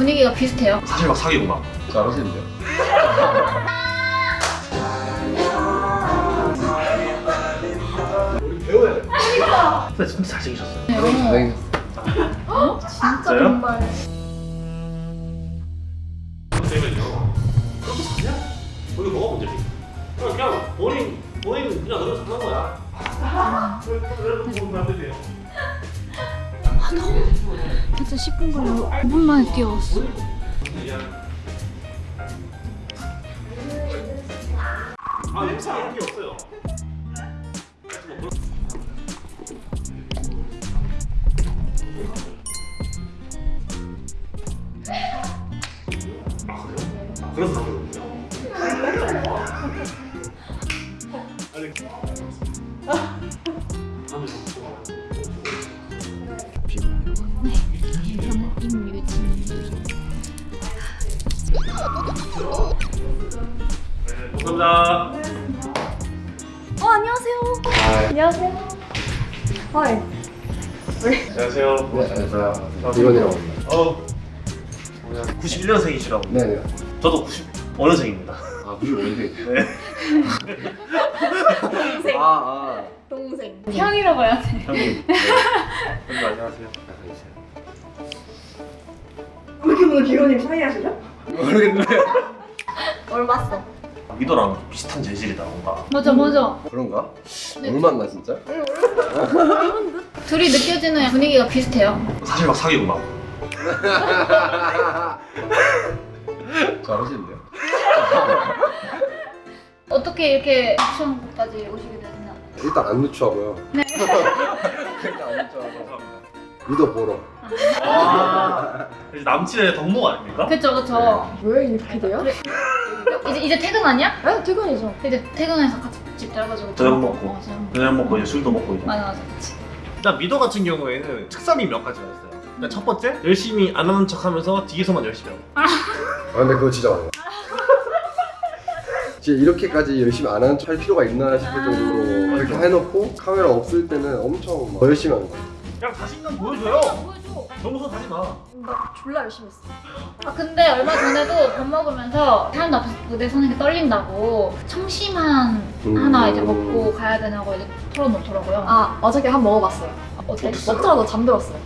분위기가 비슷해요. 사실 막 사귀고 막 잘하시는데요? 배워야 돼 근데 진짜 잘생기셨어요 네, 다행히 진짜 진짜요? 정말. 되면요 그렇게 사냐? 우리 뭐가 문제지? 그냥, 그냥 본인 본인 그냥 너를 사는 거야 이렇게 보면 안 되세요 진짜 10분 걸려 5분 만에 뛰어왔어. 아 냄새 나는 게 없어요 감사합니다 어 안녕하세요. 안녕하세요. 하이. 안녕하세요 네, 안녕하세요. 이건이라고 합니다. 어 91년생이시라고 네네. 저도 90 어느 생입니다 아, 무슨 원생? 네. 동생. 아, 아. 동생. 형이라고 해야 돼. 형님 네. 형님 안녕하세요 왜 이렇게 오늘 기호님 사이하시죠? 모르겠는데. 얼마 써? 미도랑 비슷한 재질이다 뭔가 맞아 맞아. 그런가? 네. 얼마나 진짜? 둘이 느껴지는 분위기가 비슷해요. 사실 막 사귀고 막 잘하시는데요? 어떻게 이렇게 시험까지 오시게 됐나? 일단 안 누추하고요. 네. 일단 안 누추하고. 믿어 보러. 아 이제 남친의 덕목 아닙니까? 그쵸 그쵸. 왜 이렇게 돼요? 이제 이제 퇴근 아니야? 네, 퇴근이죠. 이제 퇴근해서 같이 집 들어가지고 저녁 먹고. 어, 저녁 먹고. 저녁 먹고 이제 술도 먹고 이제 맞아 맞아 그치. 일단 미도 같은 경우에는 특성이 몇 가지가 있어요 일단 첫 번째 열심히 안 하는 척 하면서 뒤에서만 열심히 하고 아, 근데 그거 진짜 많아요. 진짜 이렇게까지 열심히 안 하는 척 할 필요가 있나 싶을 정도로 이렇게 해놓고 카메라 없을 때는 엄청 더 열심히 하는 거예요. 그냥 자신감 보여줘요 너무 손 하지 마 나 졸라 열심히 했어. 아 근데 얼마 전에도 밥 먹으면서 사람들 앞에서 무대 서는 게 떨린다고 청심한 음. 하나 이제 먹고 가야 되냐고 이제 털어놓더라고요. 아 어저께 한 번 먹어봤어요. 어때? 먹자마자 잠들었어요.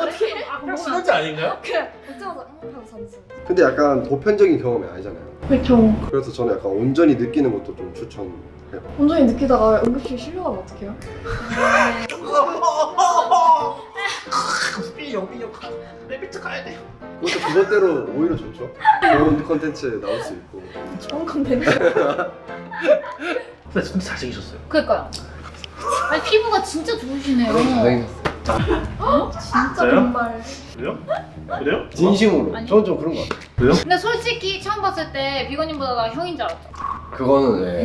어떻게? 아, 그냥 수면제 아닌가요? 그래. 먹자마자 응 하고 잠들었어요. 근데 약간 보편적인 경험이 아니잖아요. 그렇죠. 그래서 저는 약간 온전히 느끼는 것도 좀 추천해요. 온전히 느끼다가 응급실 실려가면 어떡해요? 삐용 삐용 내 비트 가야 돼 그것도 그것대로 오히려 좋죠. 좋은 컨텐츠 나올 수 있고. 좋은 컨텐츠. 근데 진짜 잘생기셨어요 그니까요. 아니 피부가 진짜 좋으시네요. 다행이었어요. 진짜? 정말. 그래요? 그래요? 진심으로. 아니. 저는 좀 그런 것 같아요. 그래요? 근데 솔직히 처음 봤을 때 비건님보다 나 형인 줄 알았죠. 그거는 예.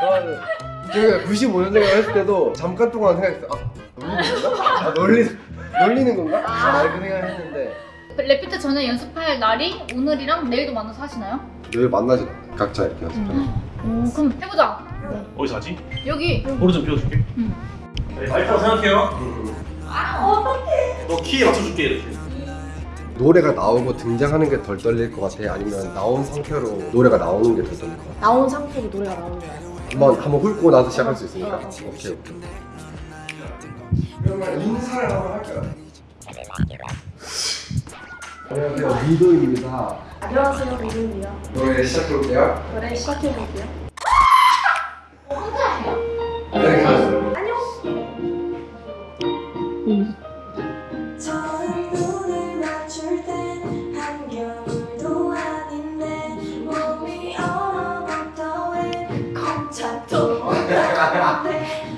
그거는 제가 95년생을 했을 때도 잠깐 동안 생각했어요. 아 놀리는 건가? 아 놀리 놀리는 건가? 아 이렇게 생각했는데 랩피트 전에 연습할 날이 오늘이랑 내일도 만나서 하시나요? 늘 만나진 않아요. 각자 이렇게 연습하는. 오 그럼 해보자. 어디서 하지? 여기 오른 좀 비워줄게 응. 네, 맛있다고 생각해요 아 어떡해 너 키에 맞춰줄게 이렇게 노래가 나오고 등장하는 게 덜 떨릴 것 같아? 아니면 나온 상태로 노래가 나오는 게 덜 떨릴 것 같아? 나온 상태로 노래가 나오는 거예요. 한번 한번 훑고 나서 시작할 수 있으니까. 오케이 오케이. 그러면 인사를 한번 할까요? 안녕하세요 미도입니다. 안녕하세요, 미국이요. 노래 시작해볼게요. 노래 시작해볼게요. 네, 땐 한겨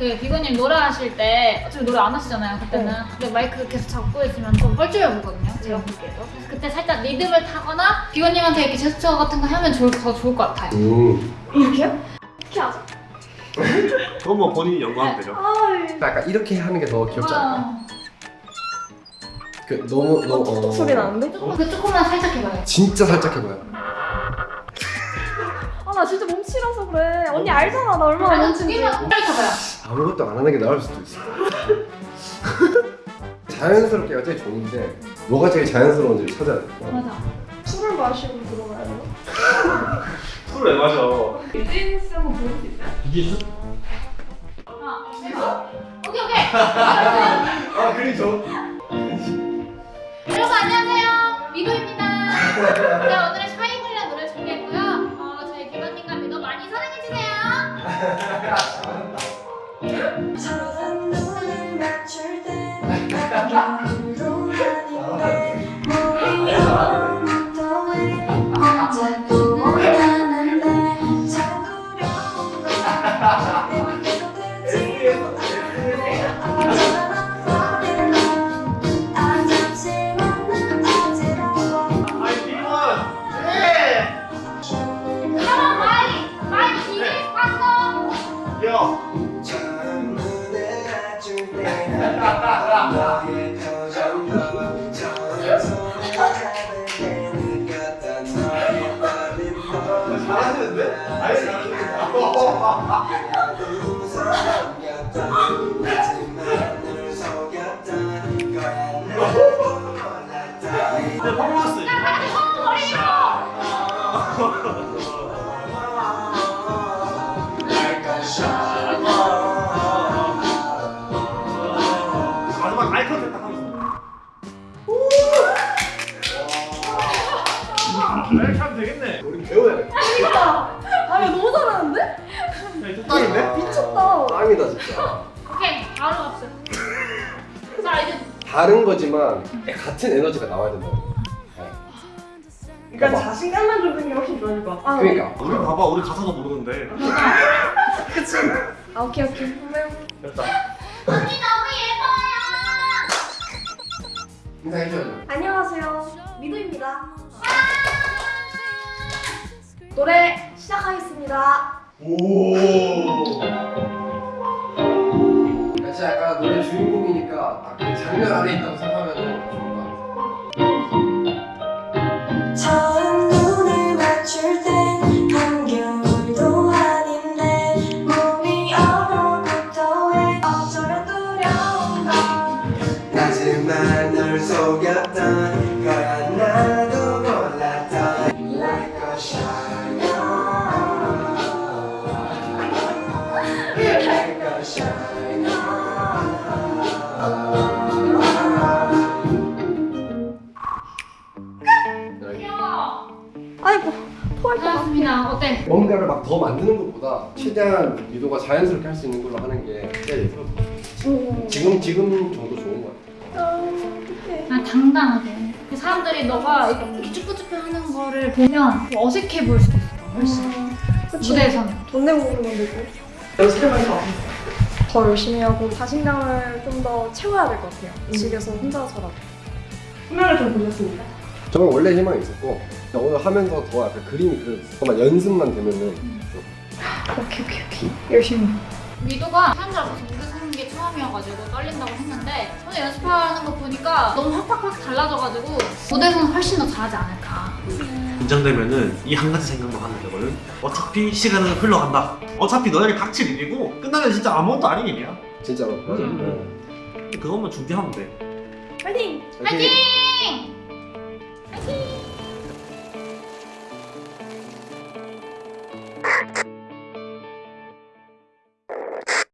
그 비건님 노래 하실 때 어차피 노래 안 하시잖아요 그때는 근데 마이크 계속 잡고 있으면 좀 뻘쭘해 보거든요 제가 보기에도 그래서 그때 살짝 리듬을 타거나 비건님한테 이렇게 제스처 같은 거 하면 좋을, 더 좋을 것 같아요 음. 이렇게요? 어떻게 하죠? 그건 뭐 본인이 연구하면 되죠. 아, 약간 이렇게 하는 게 더 귀엽지 않아? 어, 그 너무 너무 톡톡 소리 나는데? 조금 그 조금만 살짝 해봐요 진짜 살짝 해봐요 아, 나 진짜 몸치라서 그래. 언니 알잖아, 나 얼마나 몸치인지. 빨리 쳐봐요 아무것도 안 하는 게 나을 수도 있어 자연스럽게가 제일 좋은데 뭐가 제일 자연스러운지를 찾아야 돼 맞아 술을 마시고 들어가야 돼요? 술왜 마셔? 비즈니스 한번 보여줄 수 있어요? 비기스? 하나 해봐 오케이 오케이 아 그리 좋 여러분 안녕하세요 미도입니다 네, 오늘은 퍼포먼스! 오케이, 바로 갑시다. 자, 이제 다른 거지만 같은 에너지가 나와야 된다 그러니까 자신감만 좀 생기면 훨씬 좋을 것 같아. 아, 그러니까 우리 봐봐 우리 가사도 모르는데 그치. 아, 오케이, 오케이. 됐다 언니 너무 예뻐요. 인사해줘야죠 안녕하세요. 미도입니다. 노래 시작하겠습니다. 오 진짜 약간 노래 주인공이니까 딱 그 장면 안에 있다고 생각하면 좋 뭔가를 막 더 만드는 것보다 최대한 유도가 자연스럽게 할 수 있는 걸로 하는 게 제일. 지금 지금 정도 좋은 것 같아 아. 아, 당당하게. 그 사람들이 너가 이렇게 쭈뼛쭈뼛 하는 거를 보면 어색해 보일 수도 있어. 훨씬. 음, 그치. 무대에서는. 돈 내고 건데 또. 연습해봐야 더 열심히 하고 자신감을 좀 더 채워야 될 것 같아요. 집에서 혼자서라도. 희망을 좀 보셨습니다. 저는 원래 희망이 있었고 오늘 하면서 더 약간 그림이 그려졌어 연습만 되면은 좀 오케이, 오케이, 오케이. 열심히. 미도가 사람들 앞에서 무대 서는 게 처음이어가지고 떨린다고 했는데 오늘 연습하는 거 보니까 너무 확확확 달라져가지고 무대에서는 훨씬 더 잘하지 않을까. 긴장되면은 이 한 가지 생각만 하면 되거든 어차피 시간은 흘러간다 어차피 너에게 닥칠 일이고 끝나면 진짜 아무것도 아닌 일이야 진짜로 음. 그것만 준비하면 돼 파이팅! 파이팅!